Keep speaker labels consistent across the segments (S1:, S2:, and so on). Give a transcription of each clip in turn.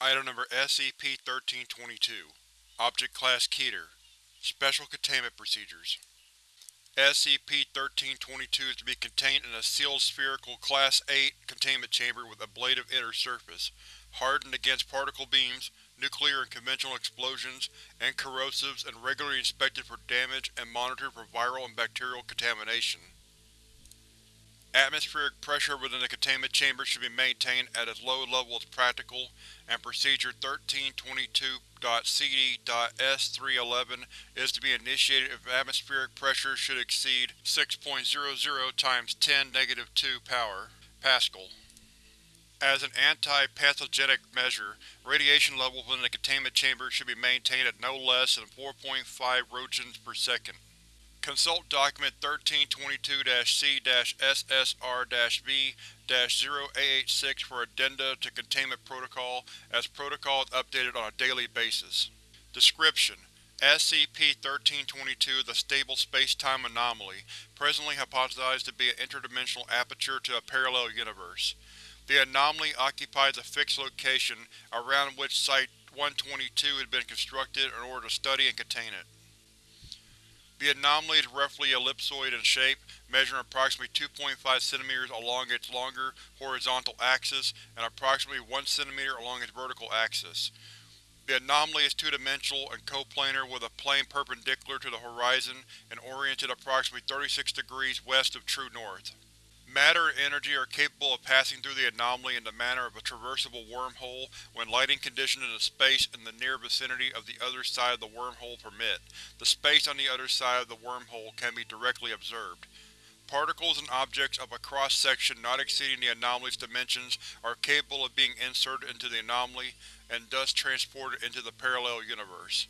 S1: Item Number SCP-1322 Object Class Keter. Special Containment Procedures. SCP-1322 is to be contained in a sealed spherical Class 8 containment chamber with ablative inner surface, hardened against particle beams, nuclear and conventional explosions, and corrosives and regularly inspected for damage and monitored for viral and bacterial contamination. Atmospheric pressure within the containment chamber should be maintained at as low a level as practical, and Procedure 1322.CD.S311 is to be initiated if atmospheric pressure should exceed 6.00 times 10 2 power Pascal. As an anti-pathogenic measure, radiation levels within the containment chamber should be maintained at no less than 4.5 roentgens per second. Consult Document 1322-C-SSR-V-086 for addenda to Containment Protocol, as protocol is updated on a daily basis. Description: SCP-1322 is a stable space-time anomaly, presently hypothesized to be an interdimensional aperture to a parallel universe. The anomaly occupies a fixed location, around which Site-122 has been constructed in order to study and contain it. The anomaly is roughly ellipsoid in shape, measuring approximately 2.5 cm along its longer, horizontal axis and approximately 1 cm along its vertical axis. The anomaly is two-dimensional and coplanar with a plane perpendicular to the horizon and oriented approximately 36 degrees west of true north. Matter and energy are capable of passing through the anomaly in the manner of a traversable wormhole when lighting conditions in the space in the near vicinity of the other side of the wormhole permit. The space on the other side of the wormhole can be directly observed. Particles and objects of a cross-section not exceeding the anomaly's dimensions are capable of being inserted into the anomaly, and thus transported into the parallel universe.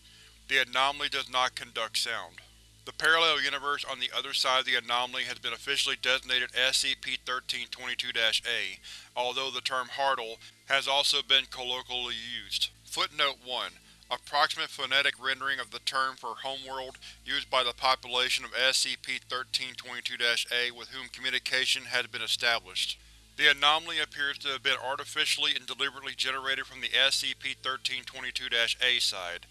S1: The anomaly does not conduct sound. The parallel universe on the other side of the anomaly has been officially designated SCP-1322-A, although the term Hartle has also been colloquially used. Footnote 1. Approximate phonetic rendering of the term for homeworld used by the population of SCP-1322-A with whom communication has been established. The anomaly appears to have been artificially and deliberately generated from the SCP-1322-A side.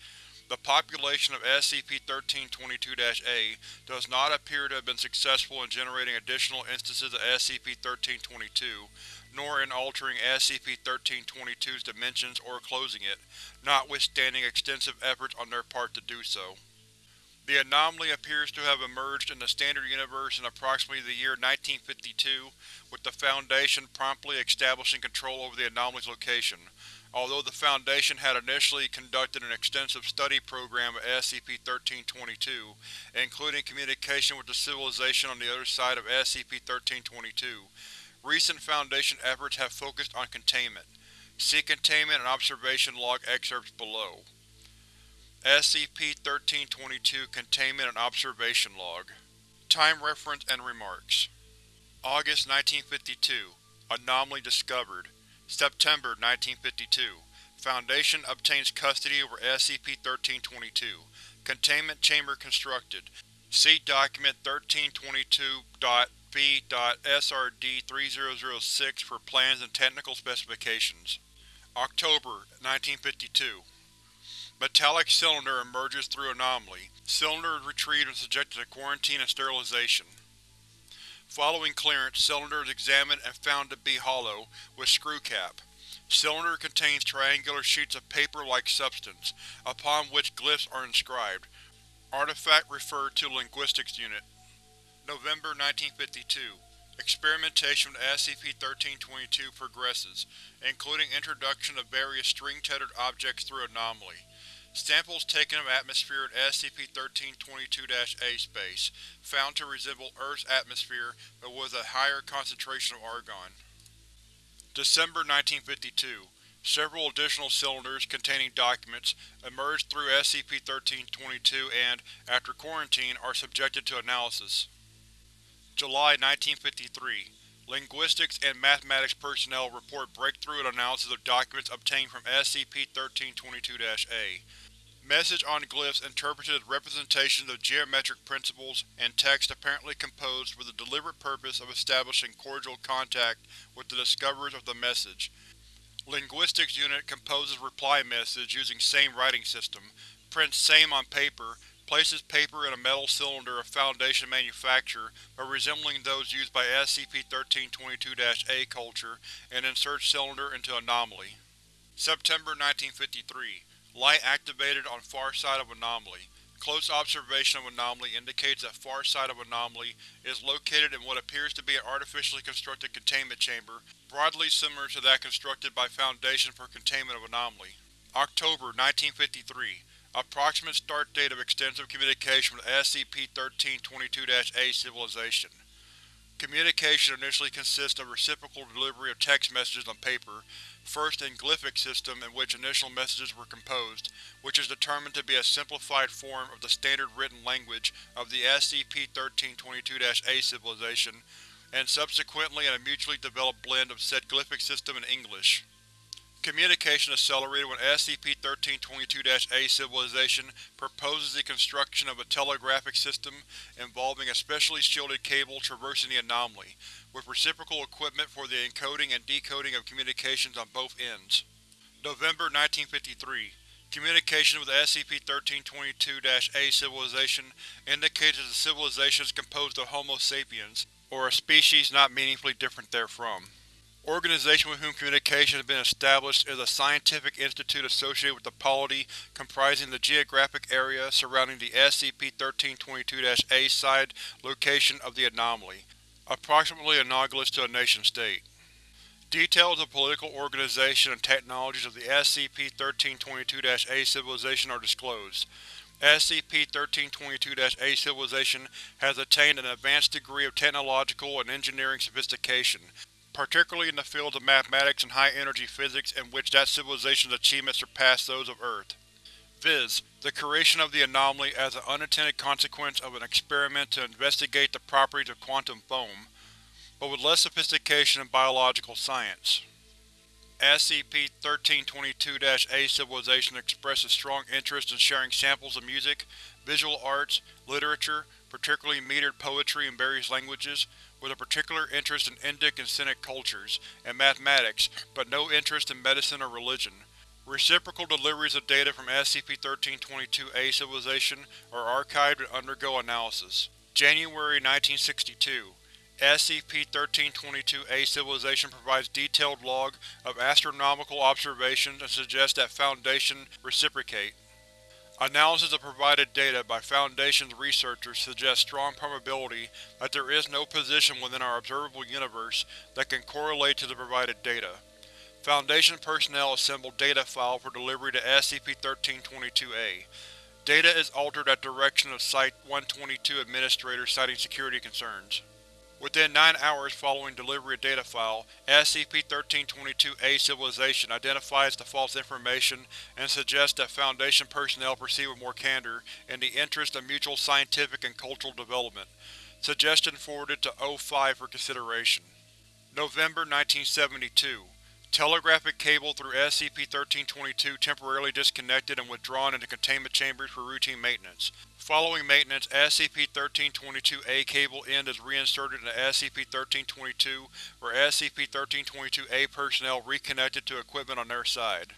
S1: The population of SCP-1322-A does not appear to have been successful in generating additional instances of SCP-1322, nor in altering SCP-1322's dimensions or closing it, notwithstanding extensive efforts on their part to do so. The anomaly appears to have emerged in the Standard Universe in approximately the year 1952, with the Foundation promptly establishing control over the anomaly's location. Although the Foundation had initially conducted an extensive study program of SCP-1322, including communication with the civilization on the other side of SCP-1322, recent Foundation efforts have focused on containment. See Containment and Observation Log excerpts below. SCP-1322 Containment and Observation Log Time Reference and Remarks August 1952 Anomaly discovered September 1952 Foundation obtains custody over SCP-1322. Containment chamber constructed. See Document 1322.B.SRD-3006 for plans and technical specifications. October 1952 Metallic cylinder emerges through anomaly. Cylinder is retrieved and subjected to quarantine and sterilization. Following clearance, cylinder is examined and found to be hollow, with screw cap. Cylinder contains triangular sheets of paper-like substance, upon which glyphs are inscribed. Artifact referred to Linguistics Unit. November 1952 Experimentation with SCP-1322 progresses, including introduction of various string-tethered objects through anomaly. Samples taken of atmosphere at SCP-1322-A space, found to resemble Earth's atmosphere but with a higher concentration of argon. December 1952 Several additional cylinders containing documents emerged through SCP-1322 and, after quarantine, are subjected to analysis. July 1953 Linguistics and mathematics personnel report breakthrough and analysis of documents obtained from SCP-1322-A. Message on glyphs interpreted as representations of geometric principles, and text apparently composed with the deliberate purpose of establishing cordial contact with the discoverers of the message. Linguistics Unit composes reply message using same writing system, prints same on paper, places paper in a metal cylinder of Foundation manufacture but resembling those used by SCP-1322-A culture, and inserts cylinder into anomaly. September 1953 Light activated on far side of anomaly. Close observation of anomaly indicates that far side of anomaly is located in what appears to be an artificially constructed containment chamber, broadly similar to that constructed by Foundation for containment of anomaly. October 1953 Approximate start date of extensive communication with SCP-1322-A civilization. Communication initially consists of reciprocal delivery of text messages on paper, first in glyphic system in which initial messages were composed, which is determined to be a simplified form of the standard written language of the SCP-1322-A civilization, and subsequently in a mutually developed blend of said glyphic system and English. Communication accelerated when SCP-1322-A civilization proposes the construction of a telegraphic system involving a specially shielded cable traversing the anomaly, with reciprocal equipment for the encoding and decoding of communications on both ends. November 1953 Communication with SCP-1322-A civilization indicates that the civilization is composed of Homo sapiens, or a species not meaningfully different therefrom. Organization with whom communication has been established is a scientific institute associated with the polity comprising the geographic area surrounding the SCP-1322-A side location of the anomaly, approximately analogous to a nation-state. Details of political organization and technologies of the SCP-1322-A civilization are disclosed. SCP-1322-A civilization has attained an advanced degree of technological and engineering sophistication, particularly in the fields of mathematics and high-energy physics in which that civilization's achievements surpass those of Earth. Viz. the creation of the anomaly as an unintended consequence of an experiment to investigate the properties of quantum foam, but with less sophistication in biological science. SCP-1322-A civilization expresses strong interest in sharing samples of music, visual arts, literature, particularly metered poetry in various languages, with a particular interest in Indic and Sinic cultures, and mathematics, but no interest in medicine or religion. Reciprocal deliveries of data from SCP-1322-A civilization are archived and undergo analysis. January 1962 SCP-1322-A civilization provides detailed log of astronomical observations and suggests that Foundation reciprocate. Analysis of provided data by Foundation's researchers suggests strong probability that there is no position within our observable universe that can correlate to the provided data. Foundation personnel assemble data file for delivery to SCP-1322-A. Data is altered at direction of Site-122 Administrator citing security concerns. Within 9 hours following delivery of data file, SCP-1322-A Civilization identifies the false information and suggests that Foundation personnel proceed with more candor in the interest of mutual scientific and cultural development. Suggestion forwarded to O5 for consideration. November 1972 Telegraphic cable through SCP-1322 temporarily disconnected and withdrawn into containment chambers for routine maintenance. Following maintenance, SCP-1322-A cable end is reinserted into SCP-1322, where SCP-1322-A personnel reconnected to equipment on their side.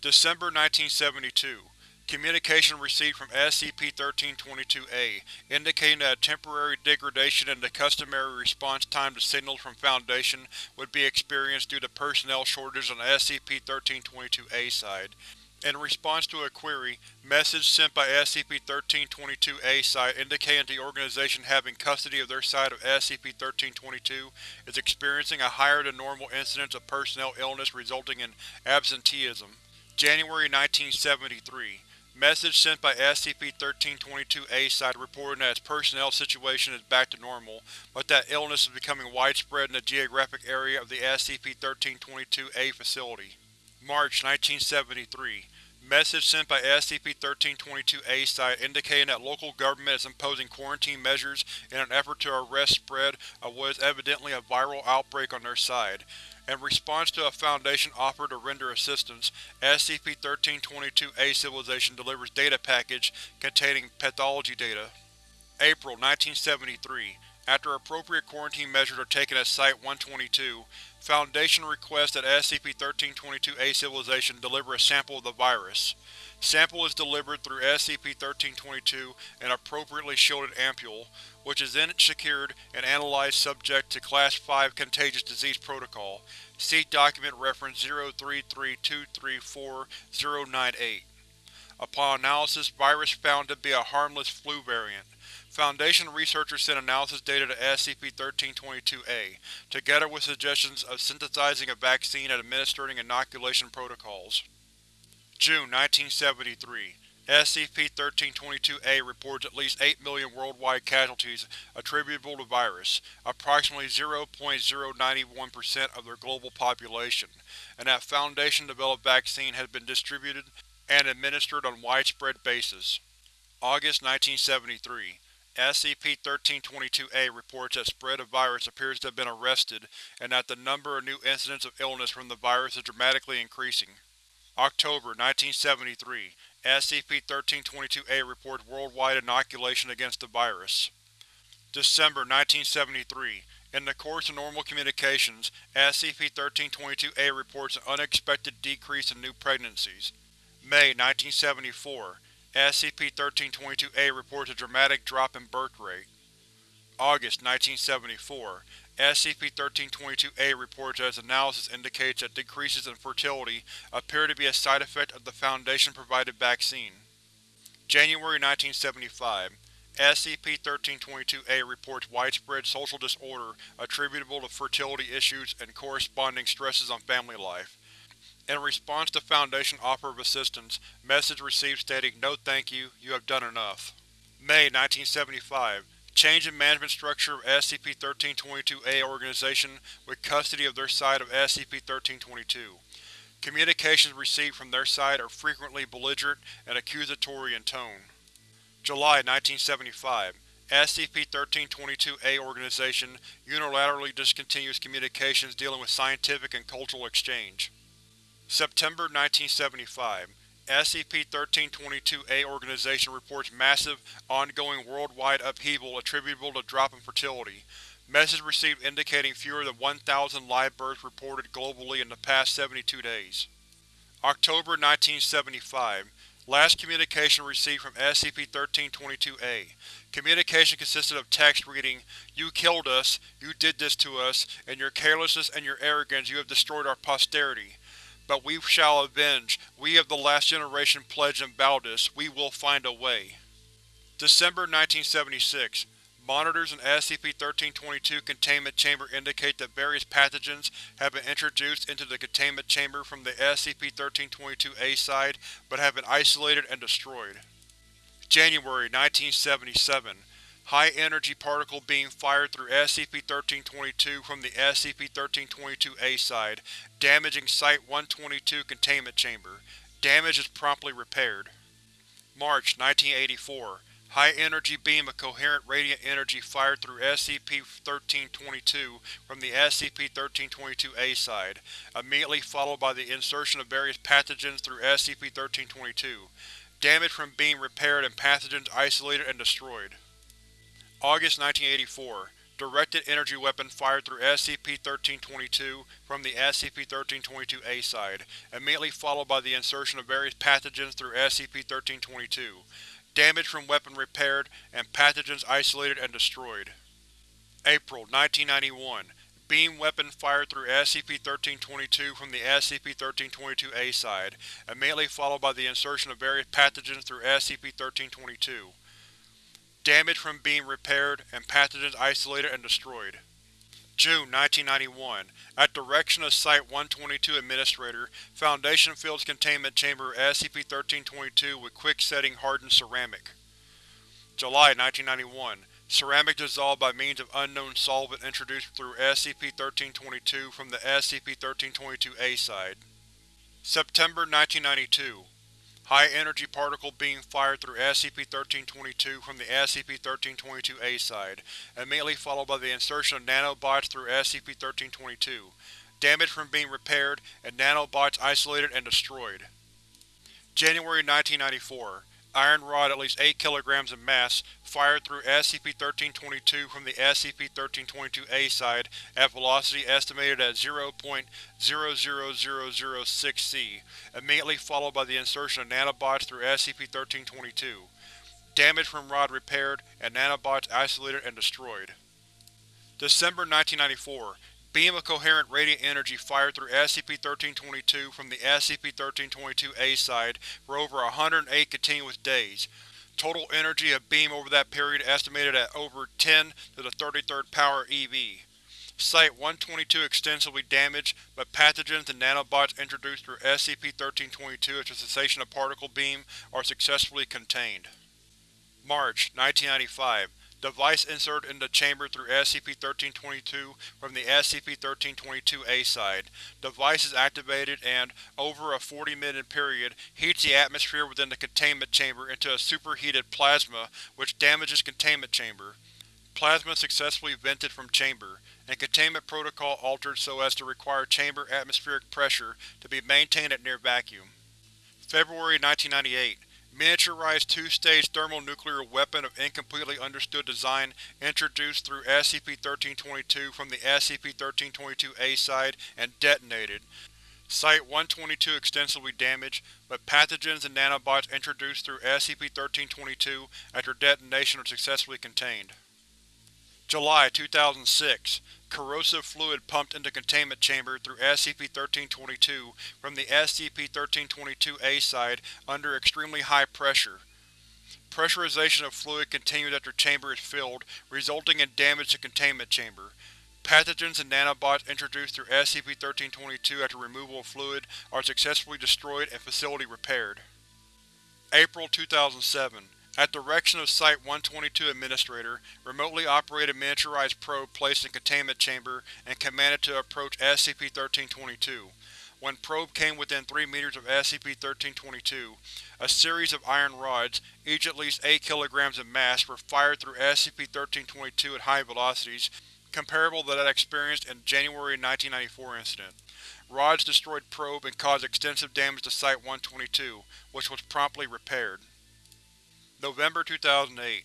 S1: December 1972 Communication received from SCP-1322-A, indicating that a temporary degradation in the customary response time to signals from Foundation would be experienced due to personnel shortages on the SCP-1322-A side. In response to a query, message sent by SCP-1322-A site indicating the organization having custody of their side of SCP-1322 is experiencing a higher-than-normal incidence of personnel illness resulting in absenteeism. January 1973 Message sent by SCP-1322-A side reporting that its personnel situation is back to normal, but that illness is becoming widespread in the geographic area of the SCP-1322-A facility. March 1973 Message sent by SCP-1322-A site indicating that local government is imposing quarantine measures in an effort to arrest spread of what is evidently a viral outbreak on their side. In response to a Foundation offer to render assistance, SCP-1322-A Civilization delivers data package containing pathology data. April 1973 After appropriate quarantine measures are taken at Site-122, Foundation requests that SCP-1322-A civilization deliver a sample of the virus. Sample is delivered through SCP-1322 an appropriately shielded ampule, which is then secured and analyzed subject to Class 5 Contagious Disease Protocol. See Document Reference 033234-098. Upon analysis, virus found to be a harmless flu variant. Foundation researchers sent analysis data to SCP-1322-A, together with suggestions of synthesizing a vaccine and administering inoculation protocols. June 1973 SCP-1322-A reports at least 8 million worldwide casualties attributable to virus, approximately 0.091% of their global population, and that Foundation-developed vaccine has been distributed and administered on widespread basis. August 1973 SCP-1322-A reports that spread of virus appears to have been arrested and that the number of new incidents of illness from the virus is dramatically increasing. October 1973 SCP-1322-A reports worldwide inoculation against the virus. December 1973 In the course of normal communications, SCP-1322-A reports an unexpected decrease in new pregnancies. May 1974 SCP-1322-A reports a dramatic drop in birth rate. August 1974 SCP-1322-A reports that its analysis indicates that decreases in fertility appear to be a side effect of the Foundation-provided vaccine. January 1975 SCP-1322-A reports widespread social disorder attributable to fertility issues and corresponding stresses on family life. In response to Foundation offer of assistance, message received stating, No thank you, you have done enough. May 1975 Change in management structure of SCP-1322-A organization with custody of their side of SCP-1322. Communications received from their side are frequently belligerent and accusatory in tone. July 1975 SCP-1322-A organization unilaterally discontinues communications dealing with scientific and cultural exchange. September 1975 SCP-1322-A organization reports massive, ongoing worldwide upheaval attributable to drop in fertility. Message received indicating fewer than 1,000 live births reported globally in the past 72 days. October 1975 Last communication received from SCP-1322-A. Communication consisted of text reading, You killed us, you did this to us, and your carelessness and your arrogance you have destroyed our posterity. But we shall avenge, we of the last generation pledge and vow this, we will find a way. December 1976 Monitors in SCP-1322 containment chamber indicate that various pathogens have been introduced into the containment chamber from the SCP-1322-A side, but have been isolated and destroyed. January 1977 High-energy particle beam fired through SCP-1322 from the SCP-1322-A side, damaging Site-122 containment chamber. Damage is promptly repaired. March 1984 High-energy beam of coherent radiant energy fired through SCP-1322 from the SCP-1322-A side, immediately followed by the insertion of various pathogens through SCP-1322. Damage from beam repaired and pathogens isolated and destroyed. August 1984 Directed energy weapon fired through SCP-1322 from the SCP-1322-A side, immediately followed by the insertion of various pathogens through SCP-1322. Damage from weapon repaired, and pathogens isolated and destroyed. April 1991 Beam weapon fired through SCP-1322 from the SCP-1322-A side, immediately followed by the insertion of various pathogens through SCP-1322. Damage from being repaired, and pathogens isolated and destroyed. June 1991 At direction of Site-122 Administrator, Foundation fills containment chamber SCP-1322 with quick-setting hardened ceramic. July 1991 Ceramic dissolved by means of unknown solvent introduced through SCP-1322 from the SCP-1322-A side. September 1992 High-energy particle beam fired through SCP-1322 from the SCP-1322-A side, immediately followed by the insertion of nanobots through SCP-1322. Damage from being repaired, and nanobots isolated and destroyed. January 1994 Iron rod at least 8 kg in mass, fired through SCP-1322 from the SCP-1322-A side at velocity estimated at 0.00006 c, immediately followed by the insertion of nanobots through SCP-1322. Damage from rod repaired, and nanobots isolated and destroyed. December 1994 Beam of coherent radiant energy fired through SCP-1322 from the SCP-1322-A side for over 108 continuous days. Total energy of beam over that period estimated at over 10 to the 33rd power eV. Site-122 extensively damaged, but pathogens and nanobots introduced through SCP-1322 after cessation of particle beam are successfully contained. March 1995 Device inserted into chamber through SCP-1322 from the SCP-1322-A side. Device is activated and, over a 40-minute period, heats the atmosphere within the containment chamber into a superheated plasma which damages containment chamber. Plasma successfully vented from chamber, and containment protocol altered so as to require chamber atmospheric pressure to be maintained at near vacuum. February 1998 Miniaturized two-stage thermonuclear weapon of incompletely understood design introduced through SCP-1322 from the SCP-1322-A side and detonated. Site-122 extensively damaged, but pathogens and nanobots introduced through SCP-1322 after detonation are successfully contained. July 2006 Corrosive fluid pumped into containment chamber through SCP-1322 from the SCP-1322-A side under extremely high pressure. Pressurization of fluid continues after chamber is filled, resulting in damage to containment chamber. Pathogens and nanobots introduced through SCP-1322 after removal of fluid are successfully destroyed and facility repaired. April 2007 at direction of Site-122 Administrator, remotely operated miniaturized probe placed in containment chamber and commanded to approach SCP-1322. When probe came within 3 meters of SCP-1322, a series of iron rods, each at least 8 kg in mass, were fired through SCP-1322 at high velocities, comparable to that experienced in January 1994 incident. Rods destroyed probe and caused extensive damage to Site-122, which was promptly repaired. November 2008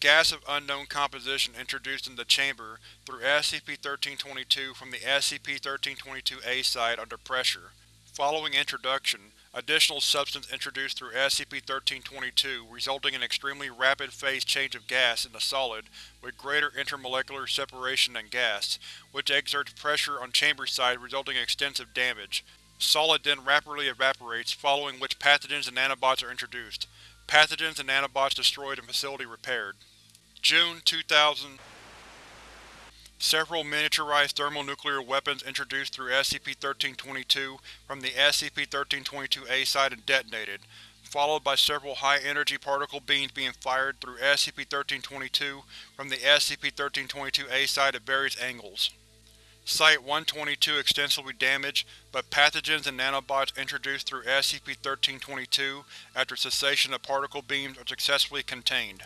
S1: Gas of unknown composition introduced into the chamber through SCP-1322 from the SCP-1322-A side under pressure. Following introduction, additional substance introduced through SCP-1322 resulting in extremely rapid phase change of gas into solid with greater intermolecular separation than gas, which exerts pressure on chamber side resulting in extensive damage. Solid then rapidly evaporates, following which pathogens and nanobots are introduced. Pathogens and nanobots destroyed and facility repaired. June 2000 Several miniaturized thermonuclear weapons introduced through SCP-1322 from the SCP-1322-A side and detonated, followed by several high-energy particle beams being fired through SCP-1322 from the SCP-1322-A side at various angles. Site-122 extensively damaged, but pathogens and nanobots introduced through SCP-1322 after cessation of particle beams are successfully contained.